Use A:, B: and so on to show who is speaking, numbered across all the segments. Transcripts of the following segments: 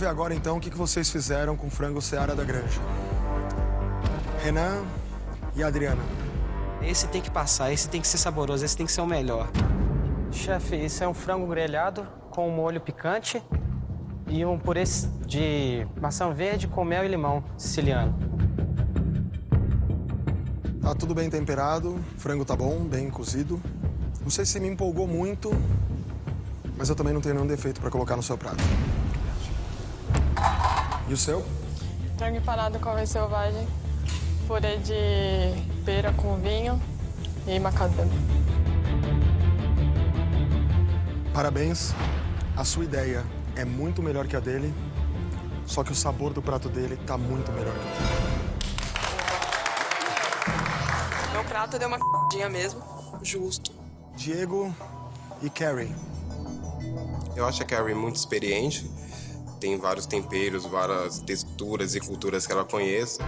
A: ver agora, então, o que vocês fizeram com o frango Seara da Granja. Renan e Adriana.
B: Esse tem que passar, esse tem que ser saboroso, esse tem que ser o melhor.
C: Chefe, isso é um frango grelhado com molho picante e um purê de maçã verde com mel e limão siciliano.
A: Tá tudo bem temperado, o frango tá bom, bem cozido. Não sei se me empolgou muito, mas eu também não tenho nenhum defeito para colocar no seu prato. E o seu?
D: Frango empanado com arroz selvagem, purê de pera com vinho e macadâmia.
A: Parabéns. A sua ideia é muito melhor que a dele, só que o sabor do prato dele tá muito melhor que o dele.
E: Meu prato deu uma c********* mesmo, justo.
A: Diego e Carrie.
F: Eu acho a Carrie muito experiente, tem vários temperos, várias texturas e culturas que ela conhece.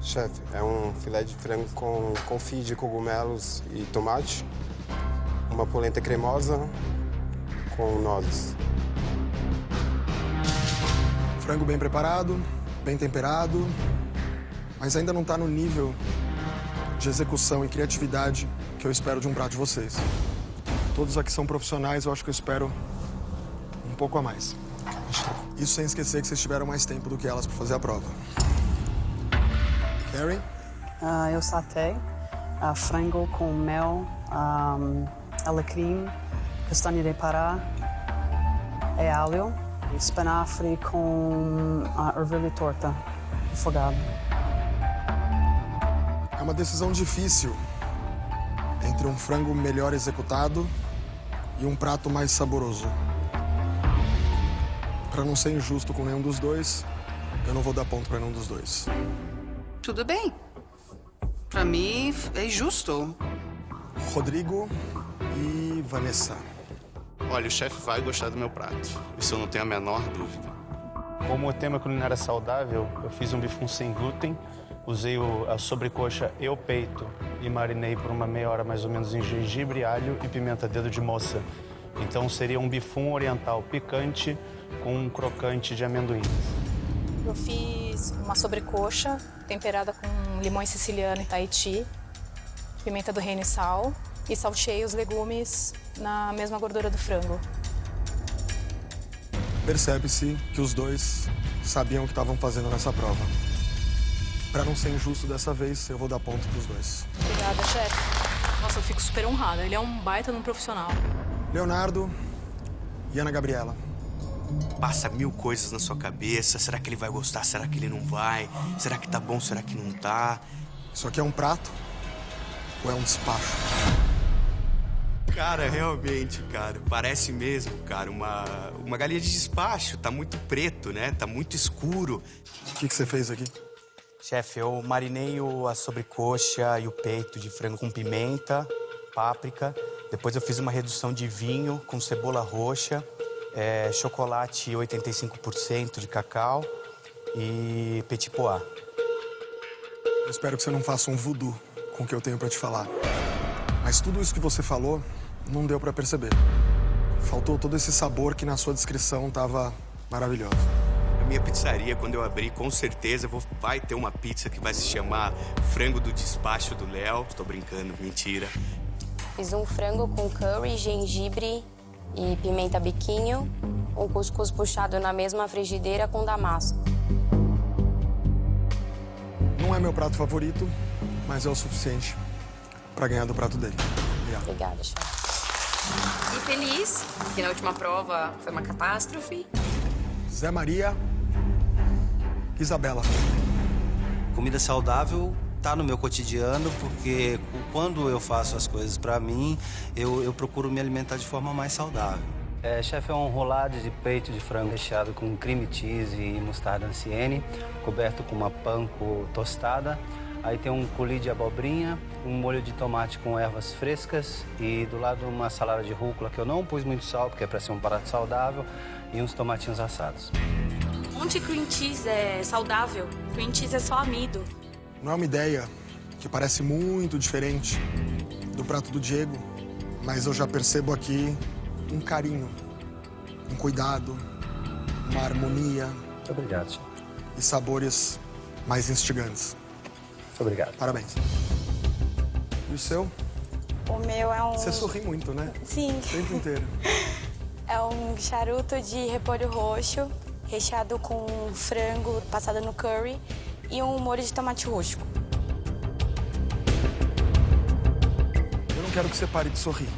G: Chefe, é um filé de frango com confit de cogumelos e tomate, uma polenta cremosa com nozes.
A: Frango bem preparado, bem temperado, mas ainda não está no nível de execução e criatividade que eu espero de um prato de vocês. Todos aqui são profissionais, eu acho que eu espero um pouco a mais. Isso sem esquecer que vocês tiveram mais tempo do que elas para fazer a prova. Carrie?
H: Uh, eu satei uh, frango com mel, um, alecrim, castanha de pará, e alho, espinafre com uh, ervilha torta, afogado.
A: É uma decisão difícil entre um frango melhor executado e um prato mais saboroso. Para não ser injusto com nenhum dos dois, eu não vou dar ponto para nenhum dos dois.
I: Tudo bem. Para mim, é justo.
A: Rodrigo e Vanessa.
J: Olha, o chefe vai gostar do meu prato. Isso eu não tenho a menor dúvida.
K: Como o tema culinário é saudável, eu fiz um bifum sem glúten, usei a sobrecoxa e o peito e marinei por uma meia hora mais ou menos em gengibre, alho e pimenta dedo de moça. Então seria um bifum oriental picante com um crocante de amendoim.
L: Eu fiz uma sobrecoxa temperada com limões siciliano e Tahiti, pimenta do reino e sal, e salteei os legumes na mesma gordura do frango.
A: Percebe-se que os dois sabiam o que estavam fazendo nessa prova. Para não ser injusto dessa vez, eu vou dar ponto para os dois.
L: Obrigada, chefe.
M: Nossa, eu fico super honrada. Ele é um baita num profissional.
A: Leonardo e Ana Gabriela.
N: Passa mil coisas na sua cabeça. Será que ele vai gostar? Será que ele não vai? Será que tá bom? Será que não tá?
A: Isso aqui é um prato ou é um despacho?
N: Cara, realmente, cara, parece mesmo, cara, uma, uma galinha de despacho. Tá muito preto, né? Tá muito escuro.
A: O que, que você fez aqui?
N: Chefe, eu marinei a sobrecoxa e o peito de frango com pimenta, páprica. Depois eu fiz uma redução de vinho com cebola roxa, é, chocolate 85% de cacau e petit pois.
A: Eu espero que você não faça um voodoo com o que eu tenho para te falar. Mas tudo isso que você falou não deu para perceber. Faltou todo esse sabor que na sua descrição estava maravilhoso.
N: A minha pizzaria, quando eu abrir, com certeza vou, vai ter uma pizza que vai se chamar Frango do Despacho do Léo. Estou brincando, mentira.
O: Fiz um frango com curry, gengibre e pimenta biquinho, um cuscuz puxado na mesma frigideira com damasco.
A: Não é meu prato favorito, mas é o suficiente para ganhar do prato dele. Obrigado.
O: Obrigada, chefe.
M: E feliz, que na última prova foi uma catástrofe.
A: Zé Maria, Isabela.
B: Comida saudável tá no meu cotidiano, porque quando eu faço as coisas para mim, eu, eu procuro me alimentar de forma mais saudável.
C: É, chefe, é um rolado de peito de frango recheado com cream cheese e mostarda anciene, coberto com uma panko tostada. Aí tem um coulis de abobrinha, um molho de tomate com ervas frescas e do lado uma salada de rúcula que eu não pus muito sal, porque é para ser um prato saudável, e uns tomatinhos assados.
M: Onde cream cheese é saudável? Cream cheese é só amido.
A: Não é uma ideia que parece muito diferente do prato do Diego, mas eu já percebo aqui um carinho, um cuidado, uma harmonia.
C: Muito obrigado, chefe.
A: E sabores mais instigantes.
C: Muito obrigado.
A: Parabéns. E o seu?
P: O meu é um...
A: Você sorri muito, né?
P: Sim.
A: O tempo inteiro.
P: É um charuto de repolho roxo, recheado com frango passado no curry e um molho de tomate roxo.
A: Eu não quero que você pare de sorrir,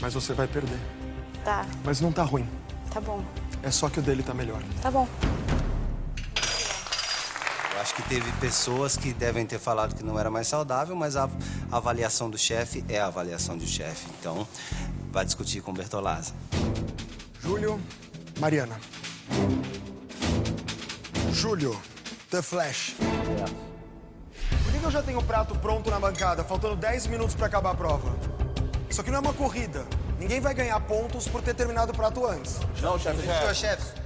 A: mas você vai perder.
P: Tá,
A: Mas não tá ruim.
P: tá bom.
A: É só que o dele tá melhor.
P: Tá bom.
B: Eu acho que teve pessoas que devem ter falado que não era mais saudável, mas a avaliação do chefe é a avaliação do chefe. Então, vai discutir com o Bertolazzi.
A: Júlio, Mariana. Júlio, The Flash. Por que que eu já tenho o prato pronto na bancada, faltando 10 minutos pra acabar a prova? Isso aqui não é uma corrida. Ninguém vai ganhar pontos por ter terminado o prato antes.
Q: Não, chefe, chefe.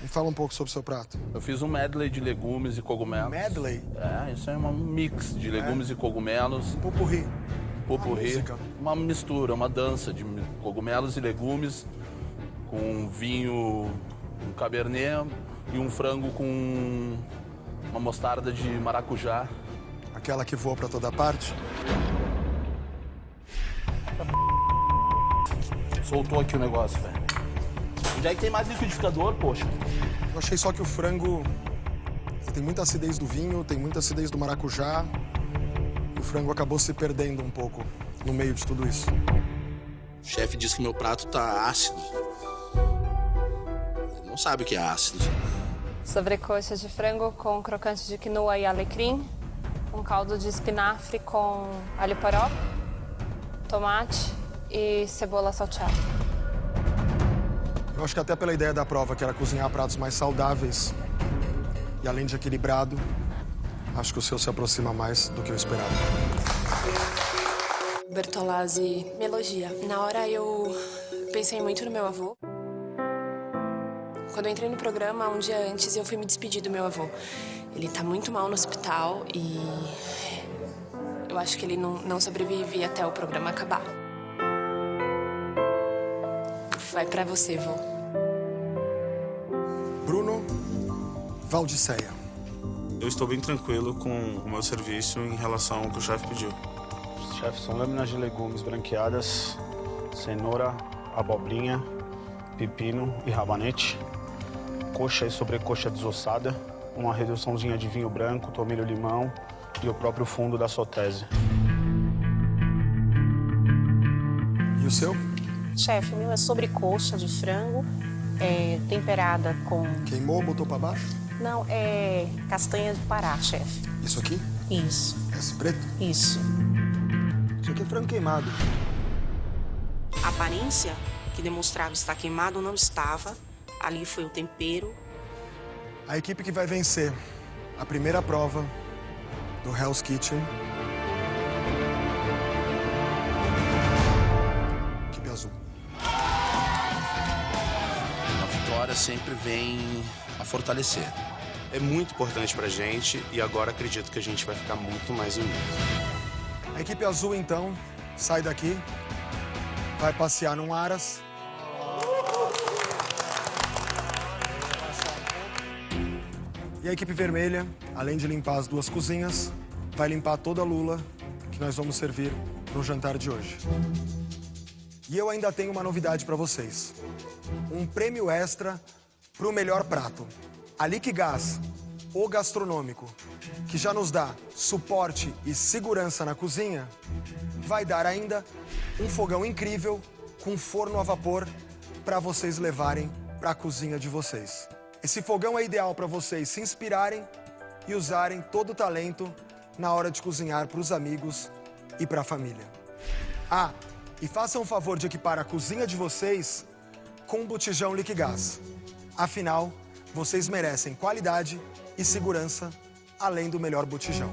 A: Me fala um pouco sobre o seu prato.
Q: Eu fiz um medley de legumes e cogumelos.
A: Medley?
Q: É, isso é um mix de legumes e cogumelos. Um
A: popurri.
Q: Um popurri.
A: Uma.
Q: Uma mistura, uma dança de cogumelos e legumes com um vinho, um cabernet e um frango com uma mostarda de maracujá.
A: Aquela que voa pra toda parte?
Q: Soltou aqui o negócio, velho. Onde é que tem mais liquidificador, poxa?
A: Eu achei só que o frango tem muita acidez do vinho, tem muita acidez do maracujá. E o frango acabou se perdendo um pouco no meio de tudo isso.
J: O chefe disse que meu prato tá ácido. Ele não sabe o que é ácido.
D: Sobrecoxa de frango com crocante de quinoa e alecrim. Um caldo de espinafre com alho poró, tomate e cebola salteada.
A: Eu acho que até pela ideia da prova, que era cozinhar pratos mais saudáveis e além de equilibrado, acho que o seu se aproxima mais do que eu esperava.
E: Bertolazzi me elogia. Na hora eu pensei muito no meu avô. Quando eu entrei no programa, um dia antes, eu fui me despedir do meu avô. Ele tá muito mal no hospital e eu acho que ele não, não sobrevive até o programa acabar. Vai pra você, vô.
A: Bruno Valdiceia.
K: Eu estou bem tranquilo com o meu serviço em relação ao que o chefe pediu.
R: Chefe, são lâminas de legumes branqueadas, cenoura, abobrinha, pepino e rabanete, coxa e sobrecoxa desossada, uma reduçãozinha de vinho branco, tomilho limão e o próprio fundo da sotese.
A: E o seu?
S: Chefe, o meu é sobrecoxa de frango, é, temperada com...
A: Queimou, botou pra baixo?
S: Não, é castanha de Pará, chefe.
A: Isso aqui?
S: Isso.
A: Esse preto?
S: Isso.
A: Isso aqui é frango queimado.
T: A aparência que demonstrava estar queimado não estava. Ali foi o tempero.
A: A equipe que vai vencer a primeira prova do Hell's Kitchen. Equipe azul.
J: A vitória sempre vem a fortalecer.
K: É muito importante pra gente e agora acredito que a gente vai ficar muito mais unido.
A: A equipe azul, então, sai daqui, vai passear num Aras. E a equipe vermelha, além de limpar as duas cozinhas, vai limpar toda a lula que nós vamos servir no jantar de hoje. E eu ainda tenho uma novidade para vocês. Um prêmio extra para o melhor prato. A Liquigás, o gastronômico, que já nos dá suporte e segurança na cozinha, vai dar ainda um fogão incrível com forno a vapor para vocês levarem para a cozinha de vocês. Esse fogão é ideal para vocês se inspirarem e usarem todo o talento na hora de cozinhar para os amigos e para a família. Ah, e façam o favor de equipar a cozinha de vocês com um botijão Liquigás. Afinal, vocês merecem qualidade e segurança além do melhor botijão.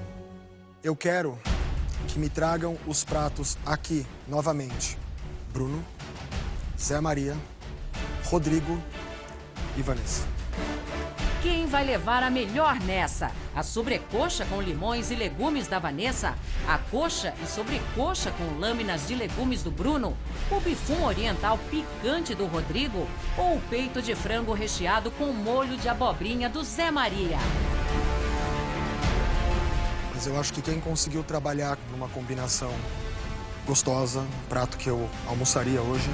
A: Eu quero que me tragam os pratos aqui novamente. Bruno, Zé Maria, Rodrigo e Vanessa.
U: Quem vai levar a melhor nessa? A sobrecoxa com limões e legumes da Vanessa, a coxa e sobrecoxa com lâminas de legumes do Bruno, o bifum oriental picante do Rodrigo ou o peito de frango recheado com molho de abobrinha do Zé Maria.
A: Mas eu acho que quem conseguiu trabalhar numa combinação gostosa, um prato que eu almoçaria hoje,